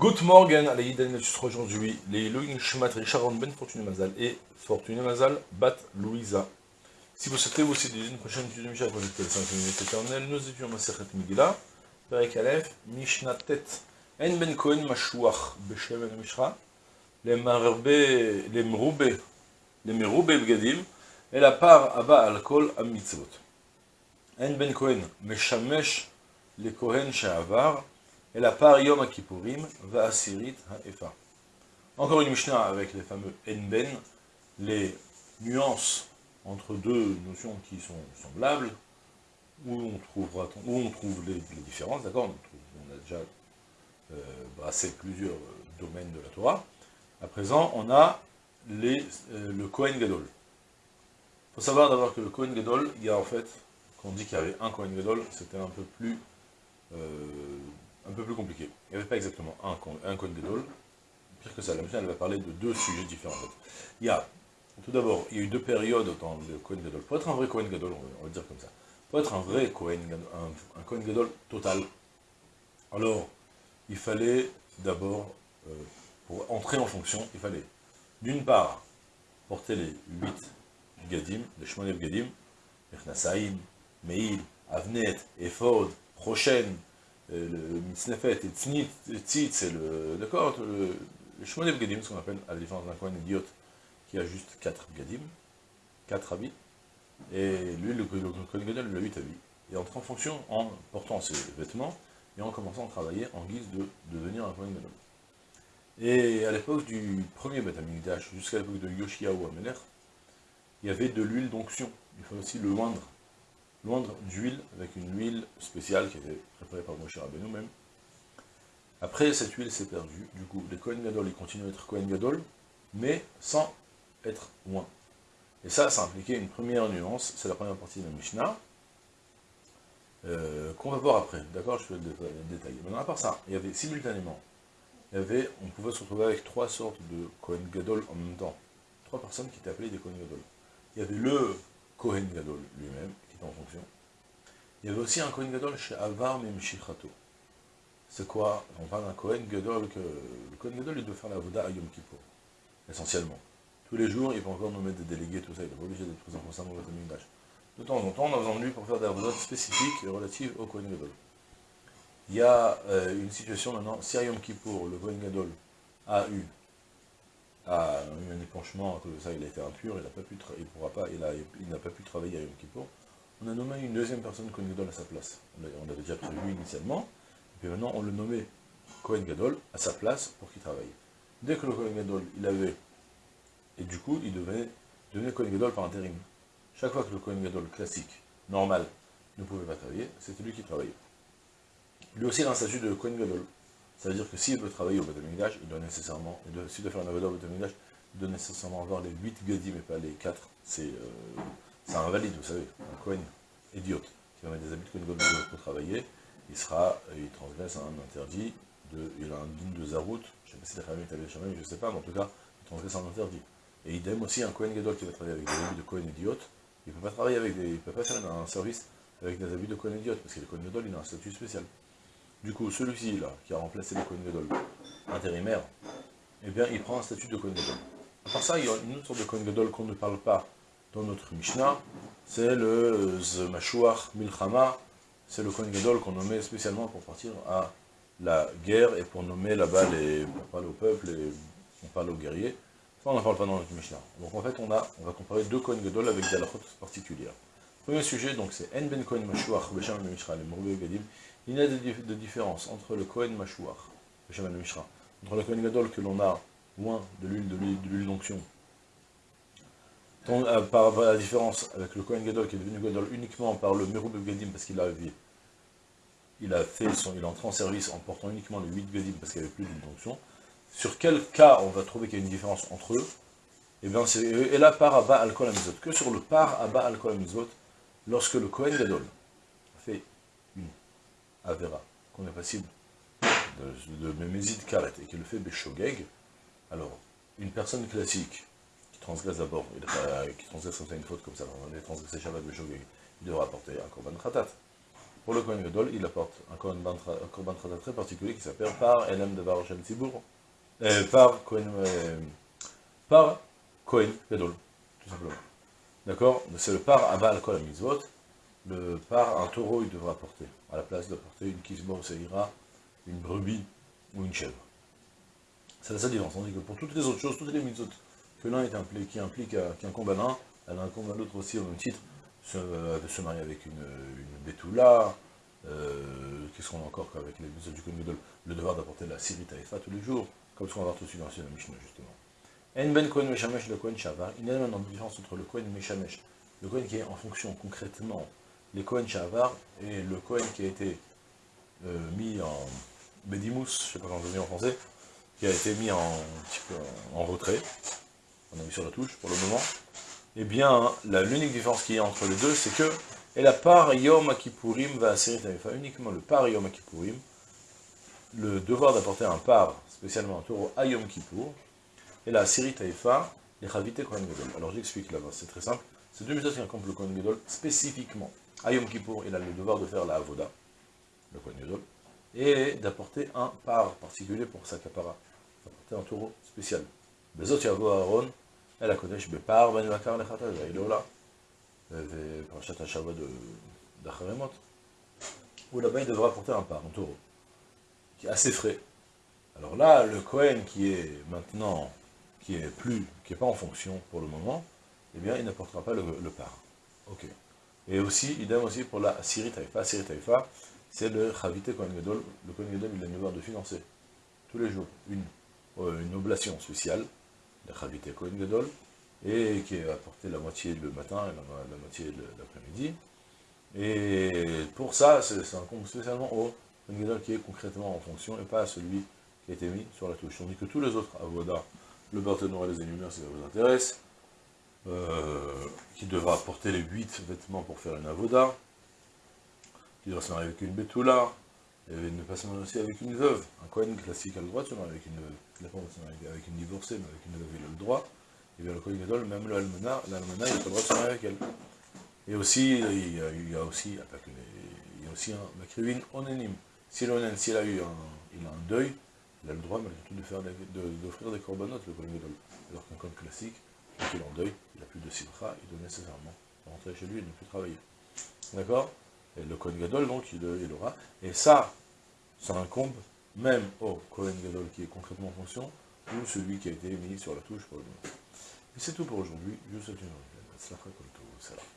Good morning, allez, Iden aujourd'hui, les Elohim Shmat Sharon Ben Fortune Mazal et Fortune Mazal Bat Louisa. Si vous souhaitez vous aussi une prochaine étude de Mishnah connectée à 5 minutes éternelles, nous étudions Masechet Megillah, Perek Aleph, Mishnah Tet, En Ben Kohen Mashuach, Beshem El Mishra, les Marbe, les Mroube, les Meroube Bgadim, et la part Abba Alkol Am Mitzvot. En Ben Kohen Meshamesh, les Kohen She'avar, et la part Yom va Asirit Ha'efa. Encore une Mishnah avec les fameux Enben, les nuances entre deux notions qui sont semblables, où on, trouvera, où on trouve les, différences, d'accord on, a déjà euh, brassé plusieurs euh, domaines de la Torah. À présent, on a euh, le Kohen Gadol. Il faut savoir d'abord que le Kohen Gadol, il y a en fait, quand on dit qu'il y avait un Kohen Gadol, c'était un peu plus un peu plus compliqué. Il n'y avait pas exactement un, un Kohen Gadol. Pire que ça, la mission elle va parler de deux sujets différents. Il y a, tout d'abord, il y a eu deux périodes dans le Kohen Gadol. Pour être un vrai Kohen Gadol, on va, dire comme ça, pour être un vrai Kohen, un, Kohen Gadol total, alors, il fallait d'abord, euh, pour entrer en fonction, il fallait, d'une part, porter les huit Gadim, les Shmonev Gadim, Echnasaïm, Meil, Avnet, Ephod, Prochaine, le Mitznefet et Tzit, c'est le, d'accord, le, le Shmonev Gadim, ce qu'on appelle, à la différence d'un coin idiote, qui a juste 4 Gadim, 4 habits, et lui, le Kohen Gadol, il a 8 habits. Et entre en fonction en portant ses vêtements, et en commençant à travailler en guise de, devenir un Kohen Gadol. Et à l'époque du premier Beth jusqu'à l'époque de Yoshiaou Amelech, il y avait de l'huile d'onction. Il faut aussi le moindre loindre d'huile avec une huile spéciale qui était préparée par Moshe Rabbeinu même. Après, cette huile s'est perdue. Du coup, les Kohen Gadol, ils continuent à être Kohen Gadol, mais sans être moins. Et ça, ça impliquait une première nuance, c'est la première partie de la Mishnah, euh, qu'on va voir après, d'accord Je vais le détailler. Maintenant, à part ça, il y avait simultanément, il y avait, on pouvait se retrouver avec trois sortes de Kohen Gadol en même temps. Trois personnes qui étaient appelées des Kohen Gadol. Il y avait le Kohen Gadol lui-même, en fonction. Il y avait aussi un Kohen Gadol chez Avar Memshichato. C'est quoi? On parle d'un Kohen Gadol que le Kohen Gadol il doit faire la Voda à Yom Kippur, essentiellement. Tous les jours, il peut encore nommer des délégués, tout ça, il n'est pas obligé d'être présent constamment dans le Mikdash. De temps en temps, on a besoin de lui pour faire des avodas spécifiques relatives au Kohen Gadol. Il y a euh, une situation maintenant, si à Yom Kippour, le Kohen Gadol a eu, a eu un épanchement, à cause de ça, il a été impur, il n'a pas pu, il pourra pas, il n'a pas pu travailler à Yom Kippour, on a nommé une deuxième personne Kohen Gadol à sa place. On l'avait déjà prévu initialement, et puis maintenant on le nommait Kohen Gadol à sa place pour qu'il travaille. Dès que le Kohen Gadol, il avait, et du coup, il devait devenir Kohen Gadol par intérim. Chaque fois que le Kohen Gadol classique, normal, ne pouvait pas travailler, c'était lui qui travaillait. Lui aussi, il a un statut de Kohen Gadol. Ça veut dire que s'il veut travailler au Beth il doit nécessairement, s'il doit faire un au Beth il doit nécessairement avoir les 8 Gadim et pas les 4. C'est euh, c'est un valide, vous savez, un Cohen idiote, qui va mettre des habits de Kohen pour travailler, il sera, il transgresse un interdit, de, il a un din de Zarout, je sais pas si la famille est je ne sais pas, mais en tout cas, il transgresse un interdit. Et idem aussi, un Cohen Gadol qui va travailler avec des habits de Cohen idiote, il ne peut pas travailler avec des, il peut pas faire un service avec des habits de Cohen idiote, parce que le Cohen Gadol, il a un statut spécial. Du coup, celui-ci, là, qui a remplacé le Cohen Gadol, intérimaire, eh bien, il prend un statut de Cohen Gadol. À part ça, il y a une autre sorte de Cohen Gadol qu'on ne parle pas dans notre Mishnah, c'est le Zmashuach Milchama, c'est le Kohen Gadol qu'on nommait spécialement pour partir à la guerre et pour nommer là-bas les, pour parler au peuple et on parle aux guerriers. Ça, on n'en parle pas dans notre Mishnah. Donc en fait, on, a, on va comparer deux Kohen Gadol avec des halachot particulières. Premier sujet, donc c'est En Ben Kohen Mashuach, Besham Ben Mishra, les Gadim. Il y a des, différences entre le Kohen Mashuach, Besham Ben Mishra, entre le Kohen Gadol que l'on a loin de l'huile de l'huile d'onction, euh, par rapport à la différence avec le Kohen Gadol qui est devenu Gadol uniquement par le Meroub Gadim parce qu'il a il a fait son, il est entré en service en portant uniquement les 8 Gadim parce qu'il n'y avait plus d'injonction. Sur quel cas on va trouver qu'il y a une différence entre eux? Et eh bien c'est et là par Abba al Amizot. Que sur le par Abba al Amizot, lorsque le Kohen Gadol fait une Avera, qu'on est passible de, de Mémézid Karet et qu'il le fait Beshogeg, alors une personne classique transgresse d'abord, qui transgresse comme ça une faute comme ça, on est transgressé Shabbat Beshogeg, il devra apporter un Korban Khatat. Pour le Kohen Gadol, il apporte un Korban Trata très particulier qui s'appelle par Elam Devar Shem Tzibour, euh, par Kohen, euh, par Gadol, tout simplement. D'accord? C'est le par Abal Kol Mitzvot, le par un taureau il devra porter, à la place de porter une kisba ou seira, une brebis ou une chèvre. C'est la seule différence. On dit que pour toutes les autres choses, toutes les mitzvot que l'un est impliqué, qui implique qu'un combat l'un, elle incombe à l'autre aussi au même titre, euh, de se marier avec une, une bétoula, euh, qu'est-ce qu'on a encore qu'avec les mitzvot du Kohen le devoir d'apporter la siri taïfa tous les jours, comme ce qu'on va voir tout de suite dans la Mishnah justement. En ben Kohen Meshamesh le Kohen Shavar, il y a une différence entre le Kohen Meshamesh, le Kohen qui est en fonction concrètement, les Kohen Shavar, et le Kohen qui a été euh, mis en Bedimus, je ne sais pas comment on dit en français, qui a été mis en retrait, on a mis sur la touche pour le moment, eh bien, l'unique différence qu'il y a entre les deux, c'est que, et la part Yom Kippourim va assérer uniquement le par Yom le devoir d'apporter un par, spécialement un taureau à Yom et la Siri Taïfa, les Chavite Kohen Gadol. Alors j'explique là-bas, c'est très simple. C'est deux méthodes qui accompagnent le Kohen Gadol spécifiquement. À Yom il a le devoir de faire la Avoda, le Kohen Gadol, et d'apporter un par particulier pour sa capara, d'apporter un taureau spécial. Bezot Yavo Aaron, elle a Kodesh Bepar, Vanuakar Lechata, Zailola, Parashat Hashava d'Acharemot, où là-bas il devra apporter un par, un taureau, qui est assez frais. Alors là, le Kohen qui est maintenant qui est plus, qui n'est pas en fonction pour le moment, eh bien, il n'apportera pas le, le par. Ok. Et aussi, idem aussi pour la Siri Taïfa. Siri Taïfa, c'est le Chavite Kohen Gadol. Le Kohen Gadol, il a une devoir de financer, tous les jours, une, euh, une oblation spéciale, Kohen Gadol, et qui est apporté la moitié le matin et la, moitié l'après-midi. Et pour ça, c'est un compte spécialement au Kohen Gadol qui est concrètement en fonction, et pas à celui qui a été mis sur la touche. On dit que tous les autres avodas le Barthénois les énumère si ça vous intéresse, euh, qui devra porter les 8 vêtements pour faire une avoda, qui devra se marier avec une bétoula, et ne pas se marier aussi avec une veuve. Un Kohen classique a le droit de se marier avec une veuve, avec une divorcée, mais avec une veuve il a le droit, et bien le Kohen Gadol, même le Almana, l'Almana, il pas le droit de se marier avec elle. Et aussi, il y a, a aussi, il y a aussi un Makrivin onénime. Si l'onen, s'il a eu un, il a un deuil, il a le droit malgré tout d'offrir des corbanotes, le Kohen Gadol. Alors qu'un Kohen classique, quand il est en deuil, il n'a plus de simcha, il doit nécessairement rentrer chez lui et ne plus travailler. D'accord? Et le Kohen Gadol, donc, il, il, aura. Et ça, ça incombe même au Kohen Gadol qui est concrètement en fonction, ou celui qui a été mis sur la touche pour le moment. Et c'est tout pour aujourd'hui. Je vous souhaite une bonne journée.